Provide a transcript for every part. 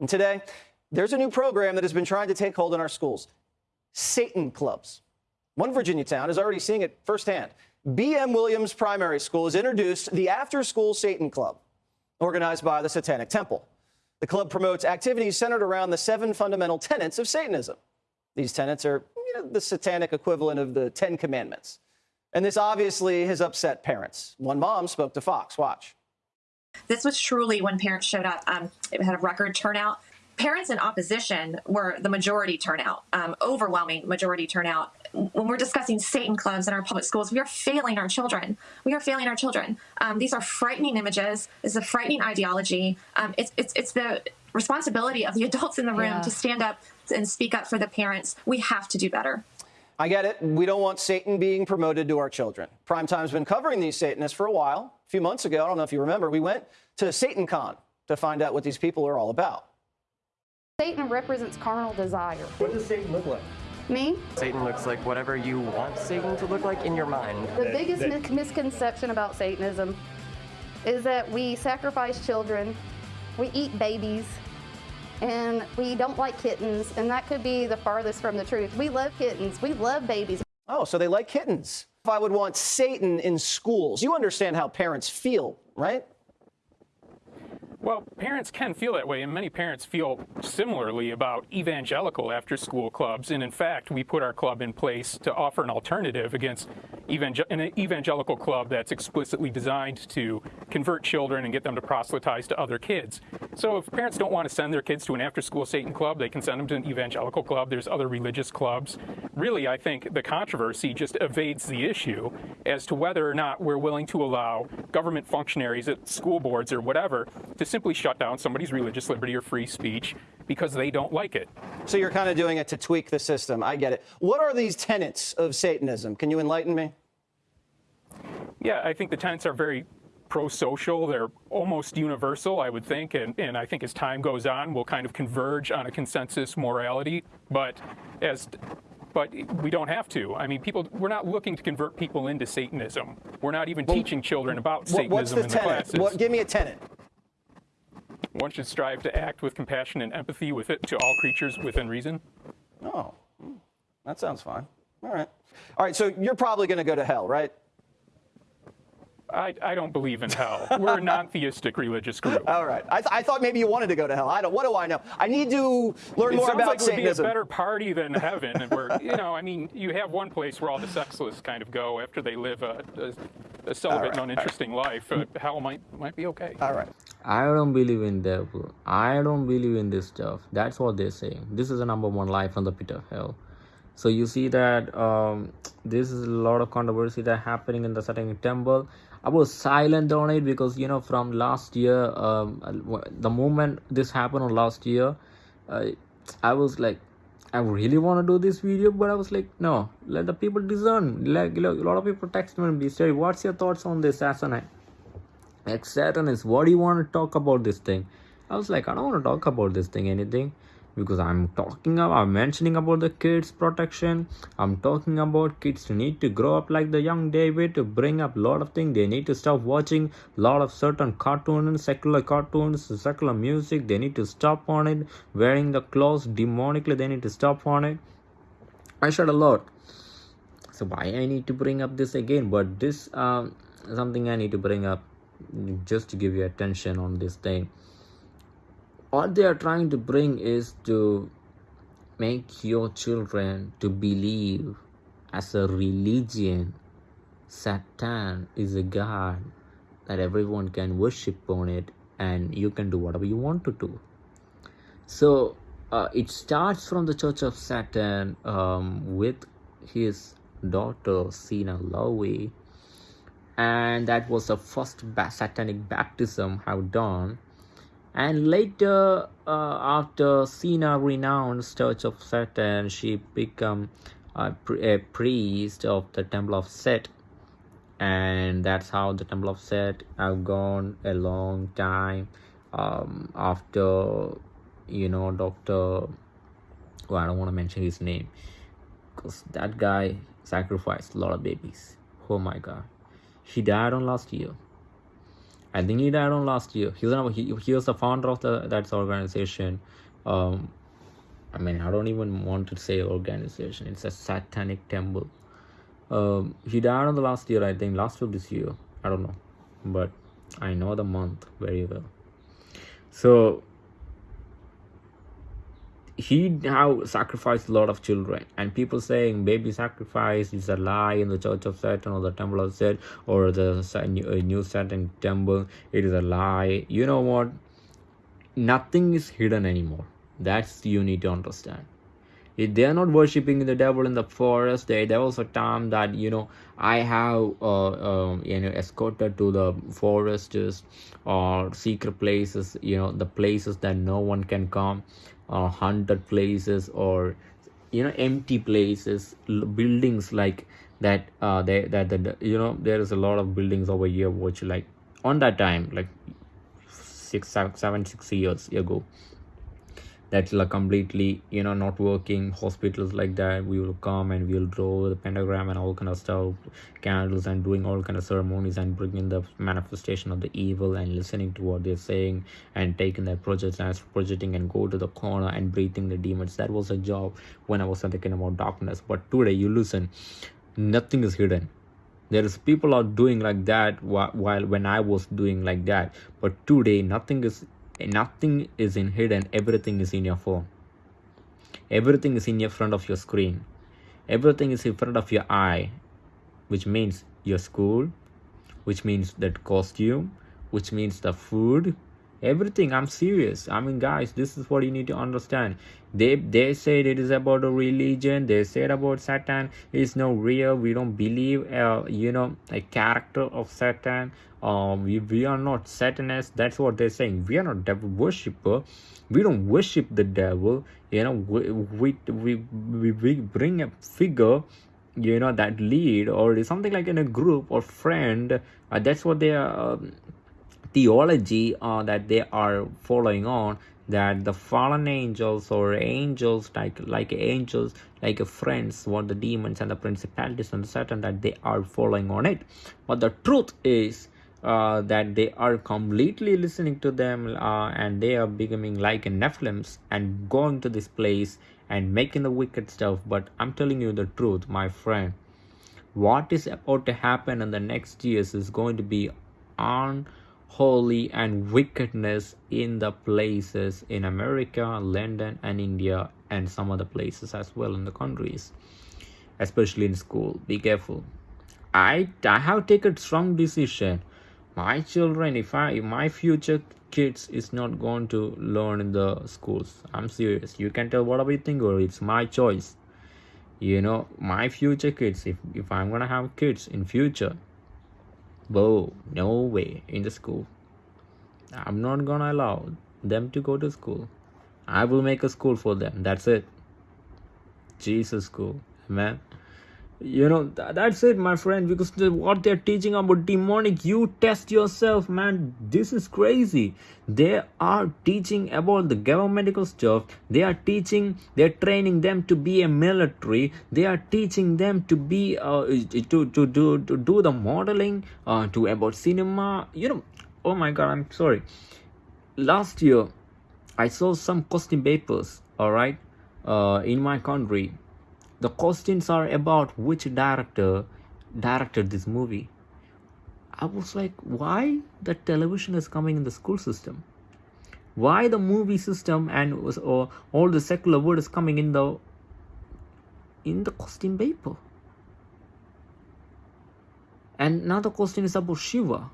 And today, there's a new program that has been trying to take hold in our schools Satan clubs. One Virginia town is already seeing it firsthand. B.M. Williams Primary School has introduced the After School Satan Club, organized by the Satanic Temple. The club promotes activities centered around the seven fundamental tenets of Satanism. These tenets are you know, the satanic equivalent of the Ten Commandments. And this obviously has upset parents. One mom spoke to Fox. Watch. This was truly when parents showed up. Um, it had a record turnout. Parents in opposition were the majority turnout, um, overwhelming majority turnout. When we're discussing Satan clubs in our public schools, we are failing our children. We are failing our children. Um, these are frightening images. This is a frightening ideology. Um, it's, it's, it's the responsibility of the adults in the room yeah. to stand up and speak up for the parents. We have to do better. I get it. We don't want Satan being promoted to our children. Primetime's been covering these Satanists for a while. A few months ago, I don't know if you remember, we went to SatanCon to find out what these people are all about. Satan represents carnal desire. What does Satan look like? Me? Satan looks like whatever you want Satan to look like in your mind. The biggest misconception about Satanism is that we sacrifice children, we eat babies, and we don't like kittens, and that could be the farthest from the truth. We love kittens, we love babies. Oh, so they like kittens. If I would want Satan in schools, you understand how parents feel, right? Well, parents can feel that way, and many parents feel similarly about evangelical after school clubs. And in fact, we put our club in place to offer an alternative against evangel an evangelical club that's explicitly designed to convert children and get them to proselytize to other kids. So if parents don't want to send their kids to an after school Satan club, they can send them to an evangelical club. There's other religious clubs. Really, I think the controversy just evades the issue as to whether or not we're willing to allow government functionaries at school boards or whatever to simply shut down somebody's religious liberty or free speech because they don't like it. So you're kind of doing it to tweak the system. I get it. What are these tenets of Satanism? Can you enlighten me? Yeah, I think the tenets are very pro-social. They're almost universal, I would think, and, and I think as time goes on, we'll kind of converge on a consensus morality. But as but we don't have to. I mean, people, we're not looking to convert people into Satanism. We're not even well, teaching children about Satanism the in tenet? the classes. What, give me a tenet. One should strive to act with compassion and empathy with it to all creatures within reason. Oh, that sounds fine. All right. All right, so you're probably going to go to hell, right? I, I don't believe in hell. We're a non-theistic religious group. All right. I, th I thought maybe you wanted to go to hell. I don't. What do I know? I need to learn it more about like Satanism. It would be a better party than heaven, and where you know, I mean, you have one place where all the sexless kind of go after they live a, a, a celibate right, and uninteresting right. life. Uh, hell might might be okay. All right. I don't believe in devil. I don't believe in this stuff. That's what they're saying. This is the number one life from the pit of hell. So you see that um, this is a lot of controversy that happening in the Satanic Temple I was silent on it because you know from last year, um, the moment this happened on last year, uh, I was like, I really want to do this video, but I was like, no, let the people discern. Like a lot of people text me and be say, what's your thoughts on this Saturn? Like Satanist, what do you want to talk about this thing? I was like, I don't want to talk about this thing, anything. Because i'm talking about i'm mentioning about the kids protection. I'm talking about kids need to grow up like the young david to bring up a lot of things they need to stop watching a lot of certain cartoons secular cartoons secular music. They need to stop on it. Wearing the clothes demonically they need to stop on it. I said a lot. So why i need to bring up this again? But this um something i need to bring up just to give you attention on this thing. What they are trying to bring is to make your children to believe as a religion satan is a god that everyone can worship on it and you can do whatever you want to do. So uh, it starts from the church of satan um, with his daughter Zeena Lowe and that was the first satanic baptism have done. And later uh, after Zeena renounced Church of Satan she became a, a, priest of the Temple of Set. And that's how the Temple of Set have gone a long time um, after you know Dr. Well, I don't want to mention his name because that guy sacrificed a lot of babies. Oh my god he died on last year I think he died on last year. He was he, he was the founder of the that organization. Um, I mean, I don't even want to say organization. It's a satanic temple. Um, he died on the last year, I think, last of this year. I don't know, but I know the month very well. So he now sacrificed a lot of children. And people saying baby sacrifice is a lie in the church of satan or the temple of satan or the new satan temple. It is a lie. You know what? Nothing is hidden anymore. That's you need to understand. If they are not worshipping the devil in the forest there, there was a time that you know i have uh, um, you know escorted to the forests or secret places you know the places that no one can come uh, haunted places or you know empty places buildings like that uh they that the you know there is a lot of buildings over here which like on that time like six seven six years ago that's like completely you know not working hospitals like that we will come and we'll draw the pentagram and all kind of stuff candles and doing all kind of ceremonies and bringing the manifestation of the evil and listening to what they're saying and taking their projects as projecting and go to the corner and breathing the demons. That was a job when i was thinking about darkness. But today you listen nothing is hidden. There is people are doing like that while, while when i was doing like that. But today nothing is nothing is in hidden everything is in your phone. Everything is in your front of your screen. Everything is in front of your eye which means your school which means that costume which means the food everything. I'm serious. I mean guys this is what you need to understand. They they said it is about a religion. They said about satan. It's no real. We don't believe uh, you know a character of satan um we, we are not satanists. That's what they're saying. We are not devil worshipper. We don't worship the devil. You know we we we, we, bring a figure you know that lead or something like in a group or friend. Uh, that's what they are um, theology uh, that they are following on that the fallen angels or angels like like angels like friends what the demons and the principalities and the satan that they are following on it. But the truth is uh, that they are completely listening to them uh, and they are becoming like Nephilims and going to this place and making the wicked stuff. But I'm telling you the truth, my friend. What is about to happen in the next years is going to be on holy and wickedness in the places in America, London, and India, and some other places as well in the countries, especially in school. Be careful. I, I have taken strong decision. My children, if I if my future kids is not going to learn in the schools, I'm serious. You can tell whatever you think, or it's my choice. You know, my future kids. If if I'm gonna have kids in future, Whoa, no way in the school. I'm not gonna allow them to go to school. I will make a school for them. That's it. Jesus school, man. You know, th- that's it, my friend, because the, what they're teaching about demonic, you test yourself, man. This is crazy. They are teaching about the governmental stuff. They are teaching, they're training them to be a military. They are teaching them to be, uh, to, to, do, to do the modeling, uh, to about cinema. You know, oh my god, I'm sorry. Last year, I saw some costume papers, all right, uh, in my country the questions are about which director directed this movie. I was like why the television is coming in the school system? Why the movie system and was, or all the secular world is coming in the in the costume paper? And now the question is about shiva.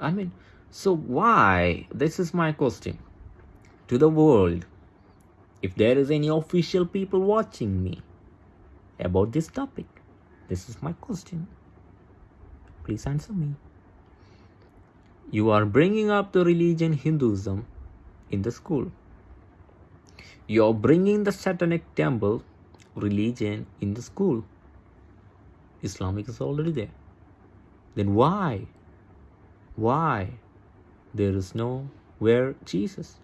I mean so why? This is my question to the world if there is any official people watching me about this topic, this is my question. Please answer me. You are bringing up the religion Hinduism in the school. You are bringing the satanic temple religion in the school. Islamic is already there. Then why? Why? There is no where Jesus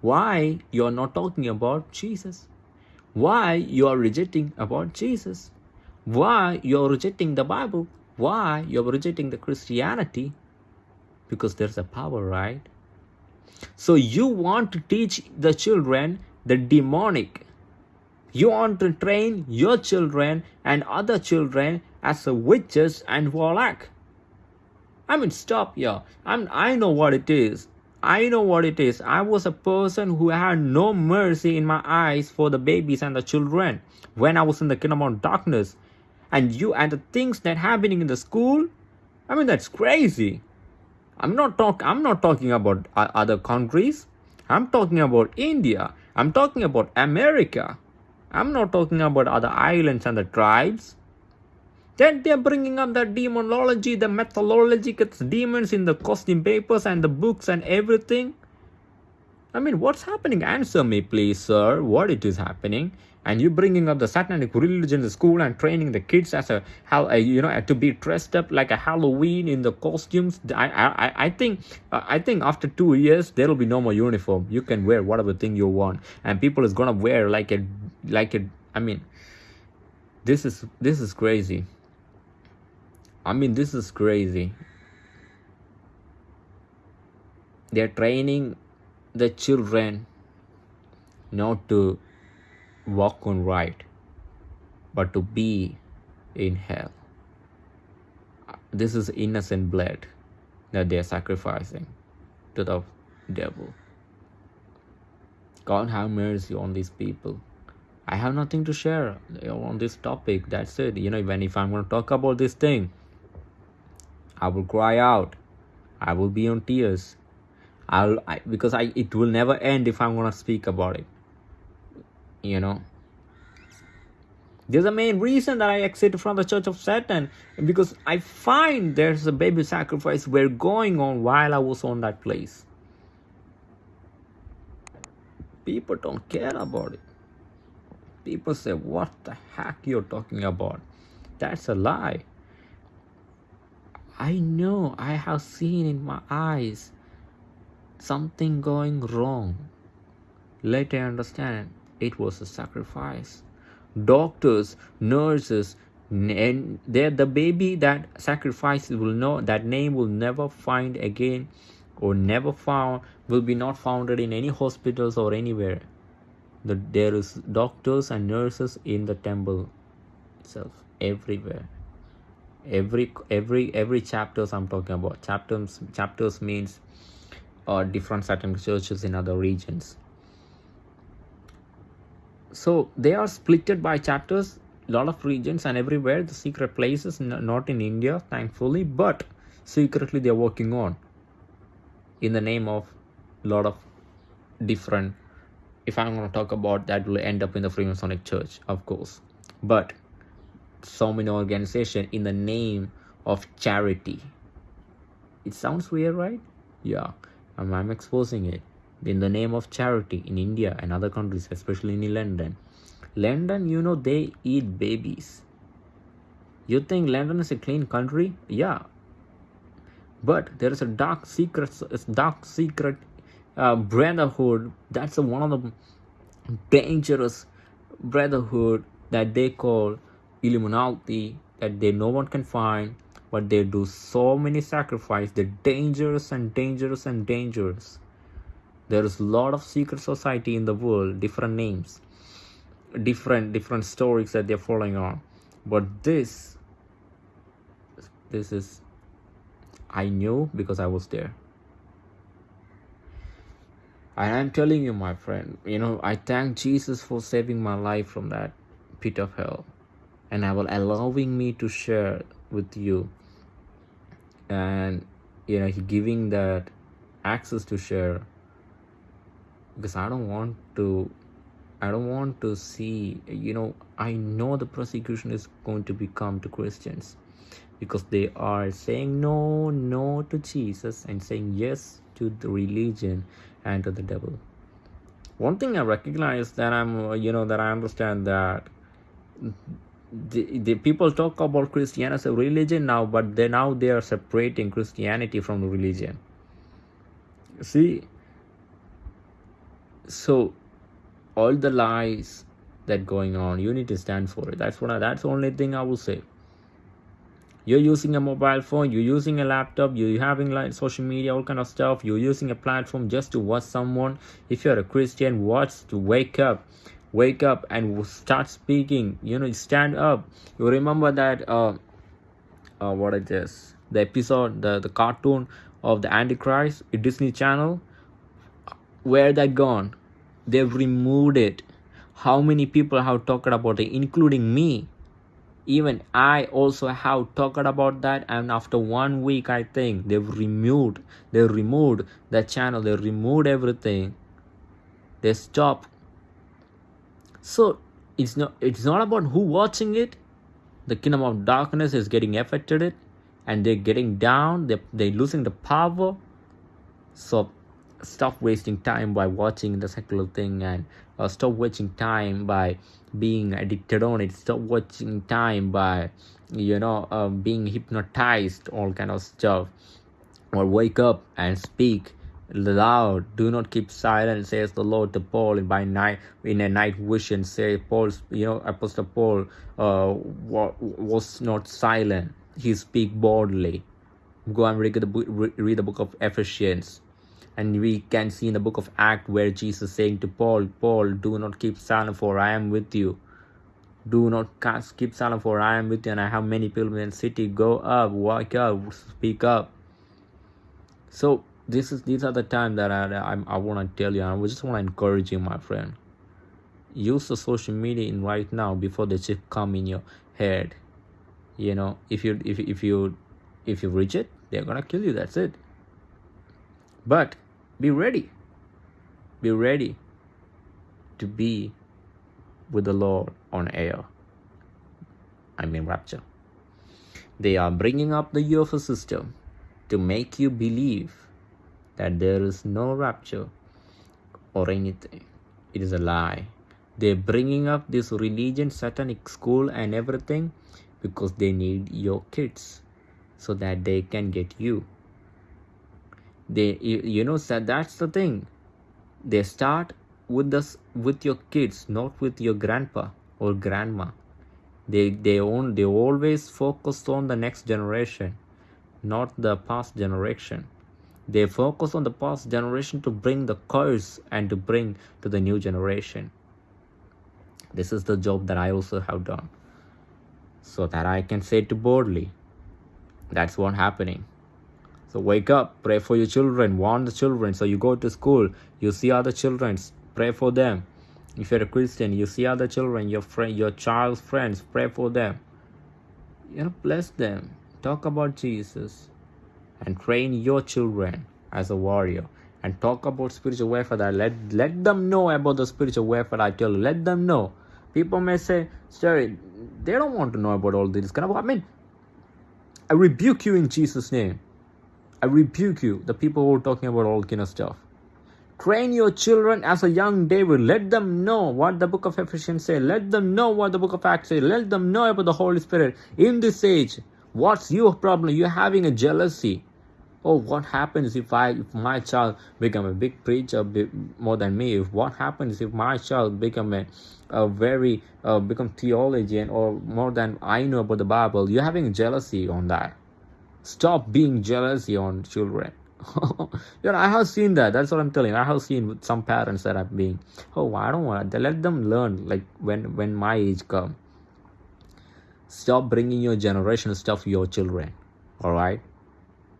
why you are not talking about Jesus, why you are rejecting about Jesus, why you are rejecting the Bible, Why? You're rejecting the Christianity because there's a power, right? So you want to teach the children the demonic. You want to train your children and other children as a witches and warlock. I mean, stop here. I'm, I know what it is. I know what it is. I was a person who had no mercy in my eyes for the babies and the children when I was in the kingdom of darkness. And you and the things that happening in the school, I mean that's crazy. I'm not talk. I'm not talking about other countries. I'm talking about India. I'm talking about America. I'm not talking about other islands and the tribes. Then they're bringing up the demonology, the methodology, it's demons in the costume papers and the books and everything. I mean, what's happening? Answer me, please, sir. What it is happening? And you bringing up the satanic religion in the school and training the kids as a how you know to be dressed up like a Halloween in the costumes. I I I think I think after two years there will be no more uniform. You can wear whatever thing you want, and people is gonna wear like a like a. I mean, this is this is crazy. I mean, this is crazy. They're training the children not to walk on right, but to be in hell. This is innocent blood that they're sacrificing to the devil. God have mercy on these people. I have nothing to share on this topic. That's it. You know, when if I'm going to talk about this thing, I will cry out. I will be on tears. I'll I, because I it will never end if I'm gonna speak about it. You know. There's a main reason that I exited from the Church of Satan because I find there's a baby sacrifice were going on while I was on that place. People don't care about it. People say, What the heck you're talking about? That's a lie. I know I have seen in my eyes something going wrong. Later, I understand it was a sacrifice. Doctors, nurses, and they the baby that sacrifices will know that name will never find again or never found will be not founded in any hospitals or anywhere. The, there is doctors and nurses in the temple itself everywhere every every every chapters i'm talking about. Chapters chapters means uh, different certain churches in other regions. So they are splitted by chapters a lot of regions and everywhere. The secret places not in india thankfully but secretly they're working on. In the name of a lot of different if i'm going to talk about that will end up in the freemasonic church of course. But so many organization in the name of charity. It sounds weird right? Yeah. I'm, I'm exposing it. In the name of charity in india and other countries especially in london. London you know they eat babies. You think london is a clean country? Yeah. But there is a dark secret dark secret uh, brotherhood. That's one of the dangerous brotherhood that they call Illuminati that they no one can find, but they do so many sacrifice. They're dangerous and dangerous and dangerous. There is a lot of secret society in the world, different names, different different stories that they're following on. But this, this is, I knew because I was there. And I'm telling you, my friend, you know, I thank Jesus for saving my life from that pit of hell and I will allowing me to share with you. And you know he giving that access to share because I don't want to I don't want to see you know I know the persecution is going to become to Christians because they are saying no no to Jesus and saying yes to the religion and to the devil. One thing I recognize that I'm you know that I understand that the, the people talk about Christianity as a religion now, but they now they are separating Christianity from religion. See, so all the lies that going on, you need to stand for it. That's what I, that's the only thing I will say. you're using a mobile phone you're using a laptop you're having like social media all kind of stuff you're using a platform just to watch someone if you're a christian watch to wake up wake up and start speaking. You know stand up. You remember that uh, uh what is this? The episode the the cartoon of the antichrist disney channel? Where that gone? They've removed it. How many people have talked about it including me? Even i also have talked about that and after one week i think they've removed they removed the channel they removed everything. They stopped so it's not it's not about who watching it. The kingdom of darkness is getting affected and they're getting down they're, they're losing the power. So stop wasting time by watching the secular thing and uh, stop wasting time by being addicted on it. Stop watching time by you know uh, being hypnotized all kind of stuff. Or wake up and speak loud do not keep silent says the lord to paul by night in a night vision say paul's you know apostle paul uh, was not silent. He speak boldly. Go and read the book read the book of ephesians. And we can see in the book of act where jesus saying to paul paul do not keep silent for i am with you. Do not keep silent for i am with you and i have many people in the city. Go up walk up speak up. So this is these are the time that I I, I want to tell you. I just want to encourage you, my friend. Use the social media in right now before the chip come in your head. You know, if you if if you if you reach it, they're gonna kill you. That's it. But be ready. Be ready to be with the Lord on air. I mean rapture. They are bringing up the UFO system to make you believe that there is no rapture or anything. It is a lie. They're bringing up this religion, satanic school, and everything because they need your kids so that they can get you. They, you, know, that that's the thing. They start with this with your kids, not with your grandpa or grandma. They they own they always focus on the next generation, not the past generation they focus on the past generation to bring the curse and to bring to the new generation. This is the job that I also have done. So that I can say to boldly, that's what happening. So wake up, pray for your children, warn the children. So you go to school, you see other children, pray for them. If you're a Christian, you see other children, your friend, your child's friends, pray for them. You know, bless them. Talk about Jesus and train your children as a warrior. And talk about spiritual warfare. Let let them know about the spiritual warfare I tell you. Let them know. People may say sorry they don't want to know about all this kind of I mean I rebuke you in Jesus name. I rebuke you. The people who are talking about all kind of stuff. Train your children as a young David. Let them know what the book of Ephesians say. Let them know what the book of Acts say. Let them know about the Holy Spirit. In this age what's your problem? You're having a jealousy oh what happens if i if my child become a big preacher more than me? If what happens if my child become a, a very uh, become theologian or more than i know about the bible? You're having jealousy on that. Stop being jealousy on children. You know i have seen that. That's what i'm telling you. i have seen some parents that are being oh i don't want to let them learn like when when my age come. Stop bringing your generation stuff to your children. All right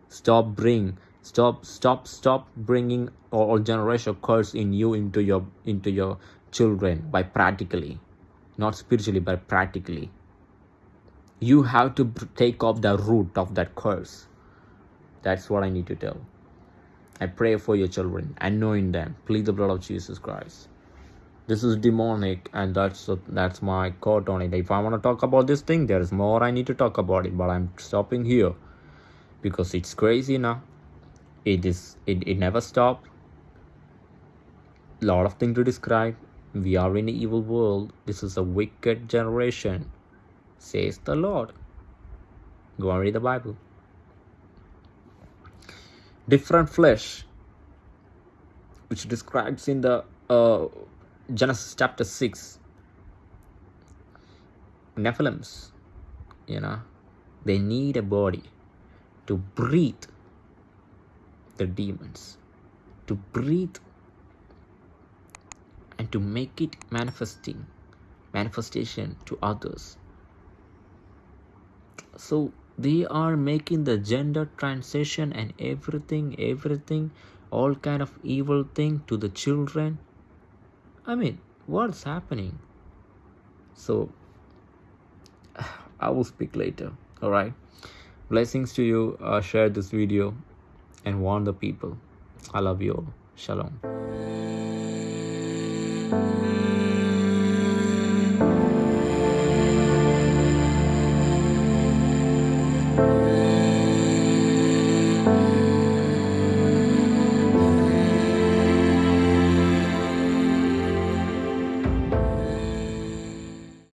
stop bring stop stop stop bringing all generation curse in you into your into your children by practically not spiritually but practically. You have to take off the root of that curse. That's what i need to tell. I pray for your children anoint them. Plead the blood of jesus christ. This is demonic and that's that's my quote on it. If i want to talk about this thing there is more i need to talk about it but i'm stopping here because it's crazy now it is it, it never stopped. Lot of things to describe. We are in an evil world. This is a wicked generation says the lord. Go and read the bible. Different flesh which describes in the uh, genesis chapter 6 nephilims you know? They need a body to breathe the demons to breathe and to make it manifesting manifestation to others. So they are making the gender transition and everything everything all kind of evil thing to the children. I mean what's happening? So i will speak later all right blessings to you. Uh, share this video and warn the people. I love you all. Shalom